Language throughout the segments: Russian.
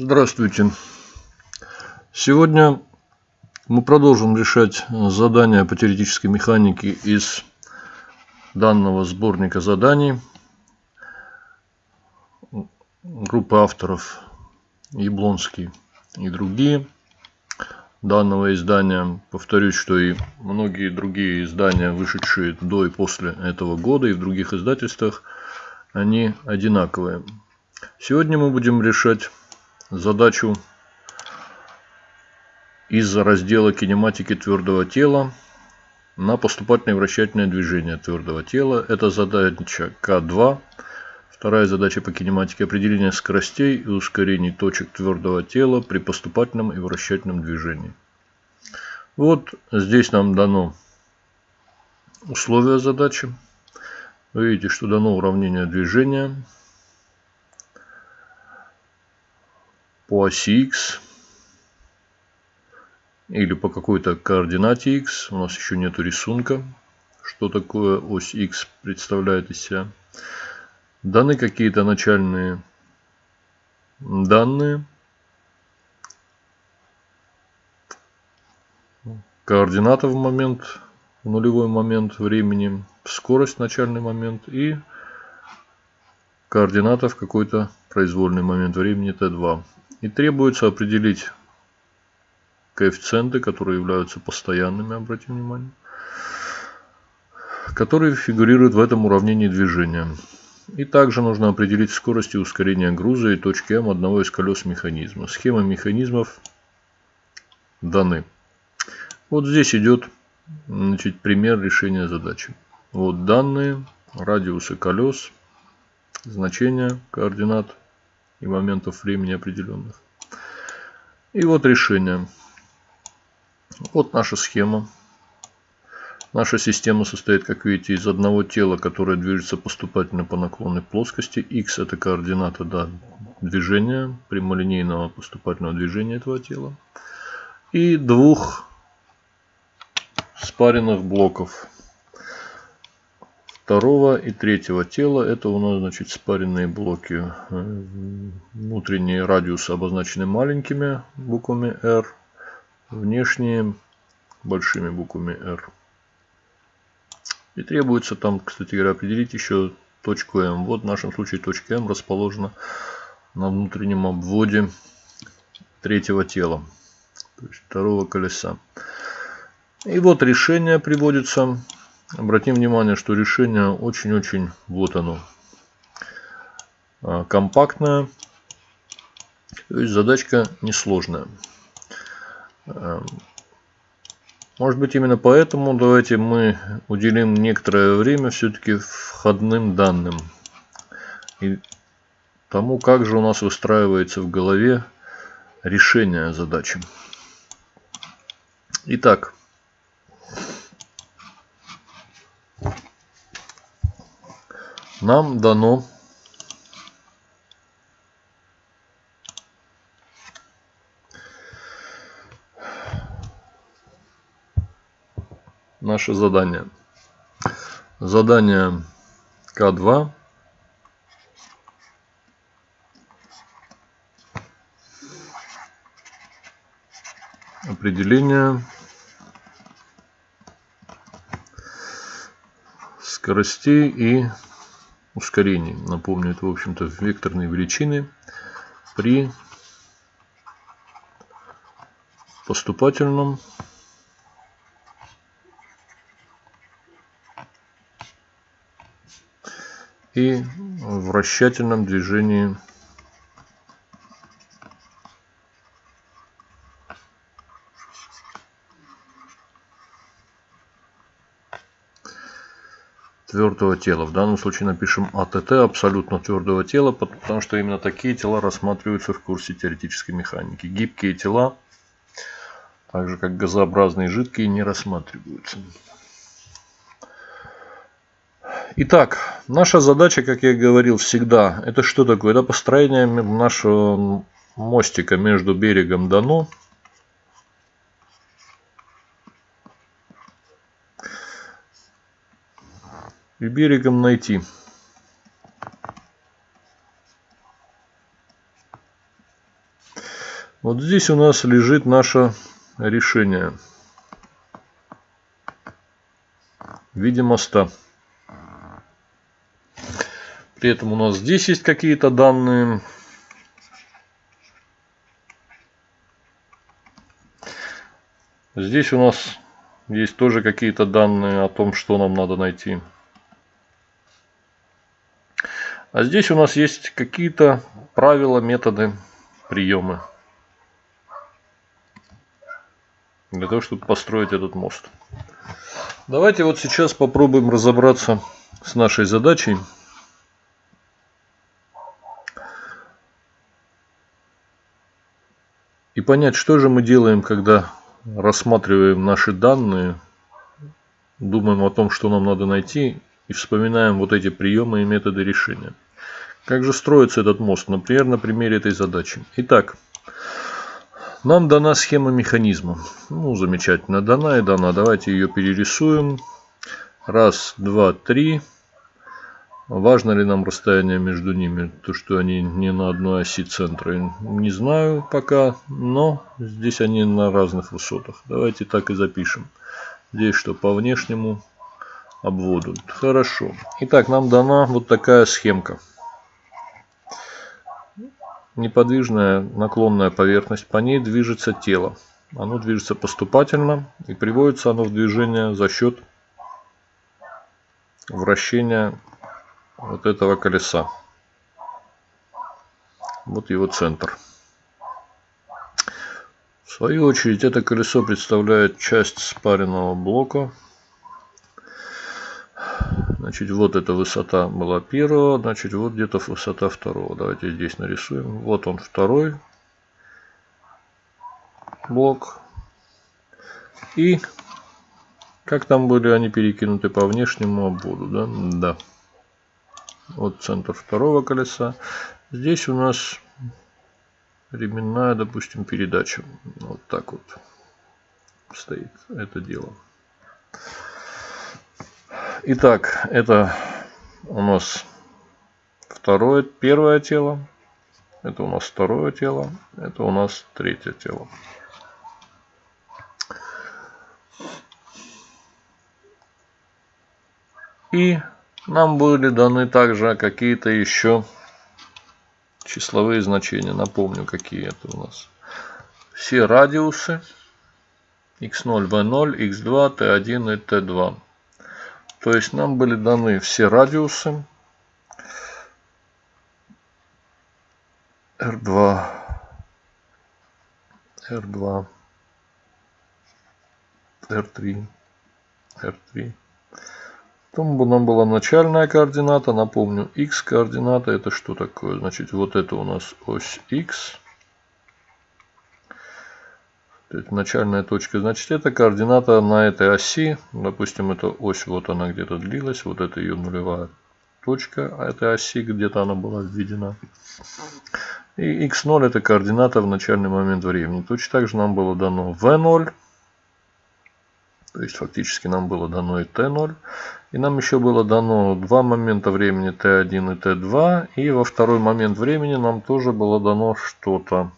Здравствуйте. Сегодня мы продолжим решать задания по теоретической механике из данного сборника заданий. Группа авторов Яблонский и другие данного издания. Повторюсь, что и многие другие издания, вышедшие до и после этого года и в других издательствах, они одинаковые. Сегодня мы будем решать задачу из раздела кинематики твердого тела на поступательное вращательное движение твердого тела. Это задача К2. Вторая задача по кинематике определение скоростей и ускорений точек твердого тела при поступательном и вращательном движении. Вот здесь нам дано условия задачи. Вы видите, что дано уравнение движения по оси x или по какой-то координате x. У нас еще нет рисунка, что такое ось x представляет из себя. Даны какие-то начальные данные. Координата в момент, в нулевой момент времени, скорость начальный момент и координата в какой-то произвольный момент времени t2. И требуется определить коэффициенты, которые являются постоянными, обратим внимание, которые фигурируют в этом уравнении движения. И также нужно определить скорость и ускорение груза и точки М одного из колес механизма. Схема механизмов даны. Вот здесь идет значит, пример решения задачи. Вот данные, радиусы колес, значения координат и моментов времени определенных. И вот решение. Вот наша схема. Наша система состоит, как видите, из одного тела, которое движется поступательно по наклонной плоскости. x это координата да, движения, прямолинейного поступательного движения этого тела. И двух спаренных блоков второго и третьего тела. Это у нас значит спаренные блоки. Э, внутренние радиусы обозначены маленькими буквами R. Внешние большими буквами R. И требуется там, кстати говоря, определить еще точку М. Вот в нашем случае точка М расположена на внутреннем обводе третьего тела, то есть второго колеса. И вот решение приводится Обратим внимание, что решение очень-очень, вот оно, а, компактное. То есть задачка несложная. А, может быть именно поэтому давайте мы уделим некоторое время все-таки входным данным. И тому, как же у нас выстраивается в голове решение задачи. Итак, нам дано наше задание. Задание К2. Определение скоростей и ускорений. Напомню, это, в общем-то, векторные величины при поступательном и вращательном движении твердого тела. В данном случае напишем АТТ абсолютно твердого тела, потому что именно такие тела рассматриваются в курсе теоретической механики. Гибкие тела, так же как газообразные жидкие, не рассматриваются. Итак, наша задача, как я говорил всегда, это что такое? Это построение нашего мостика между берегом Дано и берегом найти. Вот здесь у нас лежит наше решение в виде моста. При этом у нас здесь есть какие-то данные. Здесь у нас есть тоже какие-то данные о том, что нам надо найти. А здесь у нас есть какие-то правила, методы, приемы. Для того, чтобы построить этот мост. Давайте вот сейчас попробуем разобраться с нашей задачей. И понять, что же мы делаем, когда рассматриваем наши данные, думаем о том, что нам надо найти, и вспоминаем вот эти приемы и методы решения. Как же строится этот мост? Например, на примере этой задачи. Итак, нам дана схема механизма. Ну, замечательно, дана и дана. Давайте ее перерисуем. Раз, два, три. Важно ли нам расстояние между ними, то что они не на одной оси центра, не знаю пока, но здесь они на разных высотах. Давайте так и запишем. Здесь что по внешнему обводу. Хорошо. Итак, нам дана вот такая схемка. Неподвижная наклонная поверхность, по ней движется тело. Оно движется поступательно и приводится оно в движение за счет вращения вот этого колеса. Вот его центр. В свою очередь это колесо представляет часть спаренного блока. Значит, вот эта высота была первого, значит, вот где-то высота второго. Давайте здесь нарисуем. Вот он второй блок. И как там были они перекинуты по внешнему обводу, да? Да от центра второго колеса. Здесь у нас ременная, допустим, передача. Вот так вот стоит это дело. Итак, это у нас второе, первое тело. Это у нас второе тело. Это у нас третье тело. И нам были даны также какие-то еще числовые значения. Напомню, какие это у нас. Все радиусы x0, v0, x2, t1 и t2. То есть нам были даны все радиусы R2, R2, R3, R3. Потом нам была начальная координата. Напомню, x координата это что такое? Значит, вот это у нас ось x. Начальная точка. Значит, это координата на этой оси. Допустим, эта ось вот она где-то длилась. Вот это ее нулевая точка а этой оси. Где-то она была введена. И x0 это координата в начальный момент времени. Точно так же нам было дано v0. То есть фактически нам было дано и t0. И нам еще было дано два момента времени t1 и t2. И во второй момент времени нам тоже было дано что-то.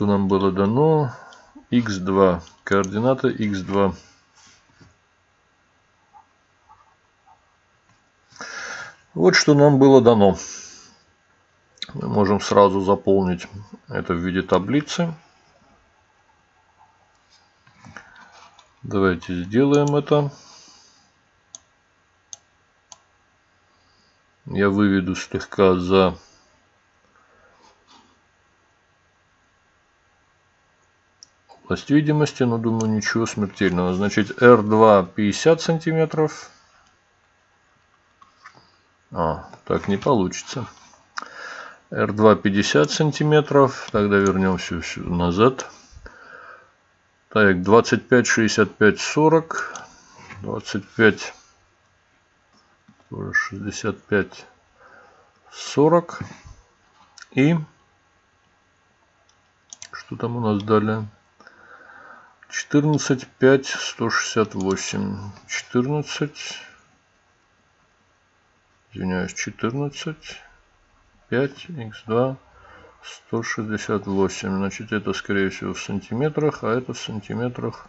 Что нам было дано? x2. Координата x2. Вот что нам было дано. Мы можем сразу заполнить это в виде таблицы. Давайте сделаем это. я выведу слегка за область видимости, но думаю ничего смертельного. Значит R2 50 сантиметров. А, так не получится. R2 50 сантиметров. Тогда вернемся назад. Так, 25, 65, 40. 25 65 40 и что там у нас далее 14 5 168 14 извиняюсь 14 5 x2 168. Значит, это, скорее всего, в сантиметрах, а это в сантиметрах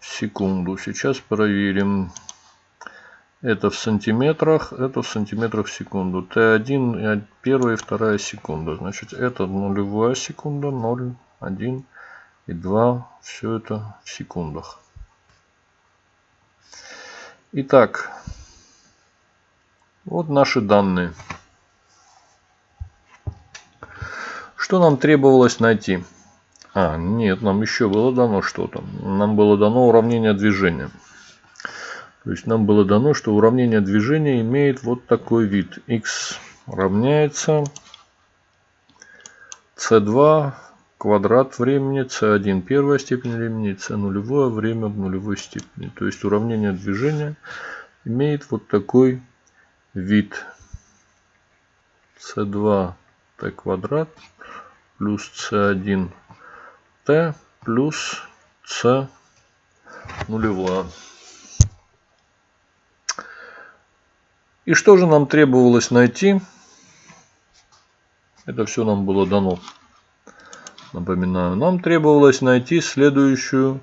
в секунду. Сейчас проверим. Это в сантиметрах, это в сантиметрах в секунду. Т1, первая и вторая секунда. Значит, это нулевая секунда, 0, 1 и 2. Все это в секундах. Итак, вот наши данные. Что нам требовалось найти? А, нет, нам еще было дано что-то. Нам было дано уравнение движения. То есть нам было дано, что уравнение движения имеет вот такой вид. x равняется c2 квадрат времени, c1 первая степень времени, c нулевое время в нулевой степени. То есть уравнение движения имеет вот такой вид. c2 t квадрат плюс c1 t плюс c нулевое. И что же нам требовалось найти? Это все нам было дано. Напоминаю, нам требовалось найти следующую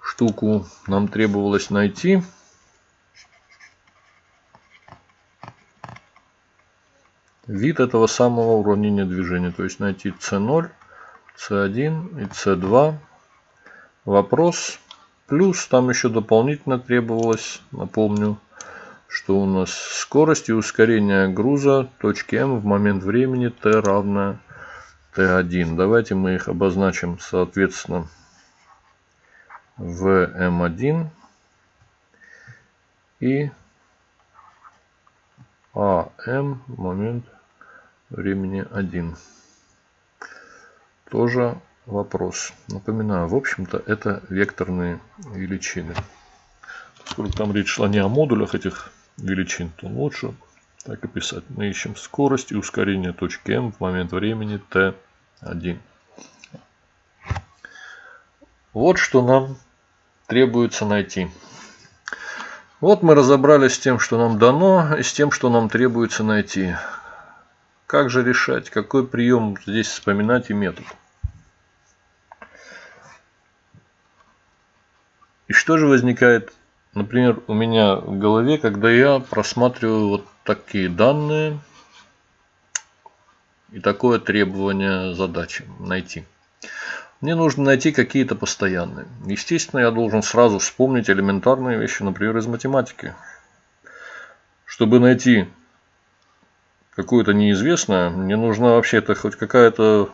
штуку. Нам требовалось найти вид этого самого уравнения движения. То есть найти c0, c1 и c2. Вопрос. Плюс там еще дополнительно требовалось, напомню, что у нас скорость и ускорение груза точки М в момент времени t равное t1. Давайте мы их обозначим соответственно в m1 и АМ момент времени 1. Тоже вопрос. Напоминаю, в общем-то это векторные величины. Поскольку там речь шла не о модулях этих величин, то лучше так и писать. Мы ищем скорость и ускорение точки М в момент времени T1. Вот что нам требуется найти. Вот мы разобрались с тем, что нам дано, и с тем, что нам требуется найти. Как же решать, какой прием здесь вспоминать и метод. И что же возникает Например, у меня в голове, когда я просматриваю вот такие данные и такое требование задачи найти. Мне нужно найти какие-то постоянные. Естественно, я должен сразу вспомнить элементарные вещи, например, из математики. Чтобы найти какое-то неизвестное, мне нужна вообще-то хоть какая-то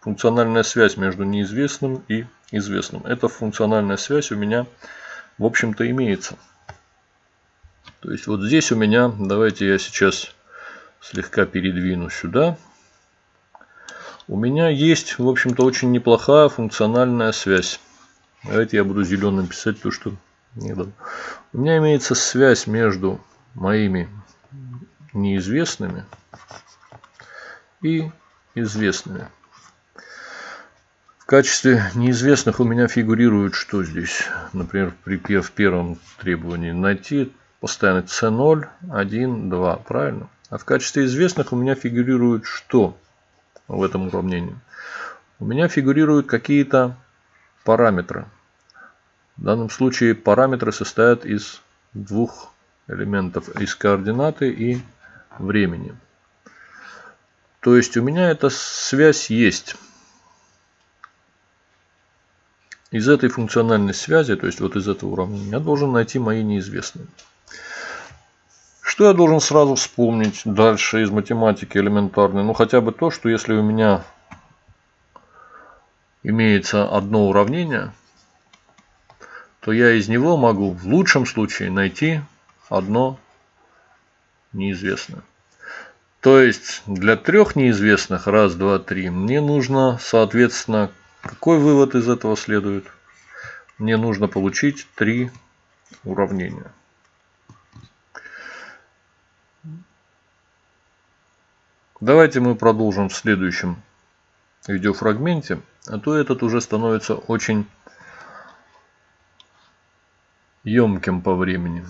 функциональная связь между неизвестным и известным. Эта функциональная связь у меня в общем-то имеется. То есть вот здесь у меня, давайте я сейчас слегка передвину сюда. У меня есть, в общем-то, очень неплохая функциональная связь. Давайте я буду зеленым писать то, что не дал. У меня имеется связь между моими неизвестными и известными качестве неизвестных у меня фигурирует что здесь? Например, при, в первом требовании найти постоянно c0, 1, 2. Правильно? А в качестве известных у меня фигурирует что в этом уравнении? У меня фигурируют какие-то параметры. В данном случае параметры состоят из двух элементов. Из координаты и времени. То есть у меня эта связь есть. Из этой функциональной связи, то есть вот из этого уравнения, я должен найти мои неизвестные. Что я должен сразу вспомнить дальше из математики элементарной? Ну хотя бы то, что если у меня имеется одно уравнение, то я из него могу в лучшем случае найти одно неизвестное. То есть для трех неизвестных, раз, два, три, мне нужно, соответственно, какой вывод из этого следует? Мне нужно получить три уравнения. Давайте мы продолжим в следующем видеофрагменте, а то этот уже становится очень емким по времени.